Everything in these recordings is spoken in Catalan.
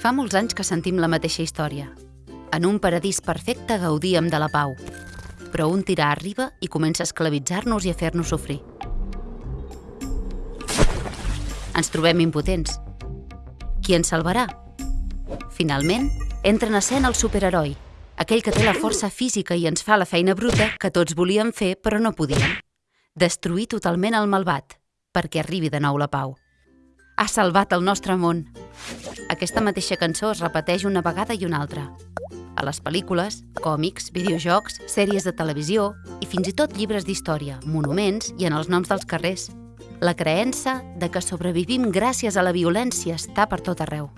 Fa molts anys que sentim la mateixa història. En un paradís perfecte gaudíem de la pau, però un tirà arriba i comença a esclavitzar-nos i a fer-nos sofrir. Ens trobem impotents. Qui ens salvarà? Finalment, entra en escena el superheroi, aquell que té la força física i ens fa la feina bruta que tots volíem fer però no podíem. Destruir totalment el malvat, perquè arribi de nou la pau. Ha salvat el nostre món. Aquesta mateixa cançó es repeteix una vegada i una altra. A les pel·lícules, còmics, videojocs, sèries de televisió i fins i tot llibres d'història, monuments i en els noms dels carrers. La creença de que sobrevivim gràcies a la violència està per tot arreu.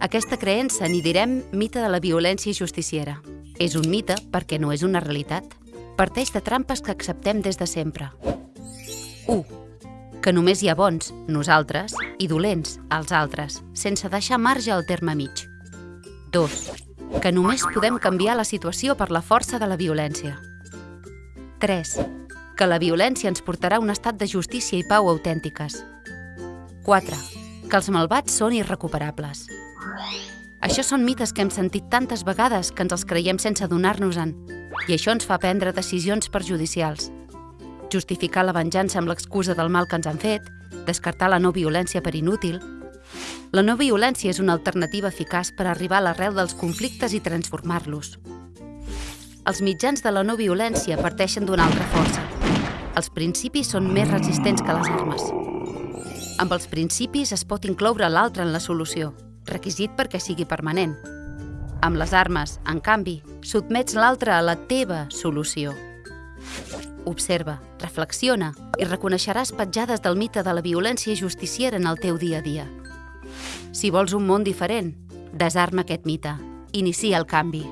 Aquesta creença n'hi direm mite de la violència justiciera. És un mite perquè no és una realitat. Parteix de trampes que acceptem des de sempre. 1. Que només hi ha bons, nosaltres, i dolents, els altres, sense deixar marge al terme mig. 2. Que només podem canviar la situació per la força de la violència. 3. Que la violència ens portarà a un estat de justícia i pau autèntiques. 4. Que els malvats són irrecuperables. Això són mites que hem sentit tantes vegades que ens els creiem sense adonar-nos-en, i això ens fa prendre decisions perjudicials. Justificar la venjança amb l'excusa del mal que ens han fet, descartar la no violència per inútil... La no violència és una alternativa eficaç per arribar a l'arrel dels conflictes i transformar-los. Els mitjans de la no violència parteixen d'una altra força. Els principis són més resistents que les armes. Amb els principis es pot incloure l'altre en la solució, requisit perquè sigui permanent. Amb les armes, en canvi, sotmets l'altre a la teva solució. Observa, reflexiona i reconeixeràs petjades del mite de la violència justiciera en el teu dia a dia. Si vols un món diferent, desarma aquest mite. Inicia el canvi.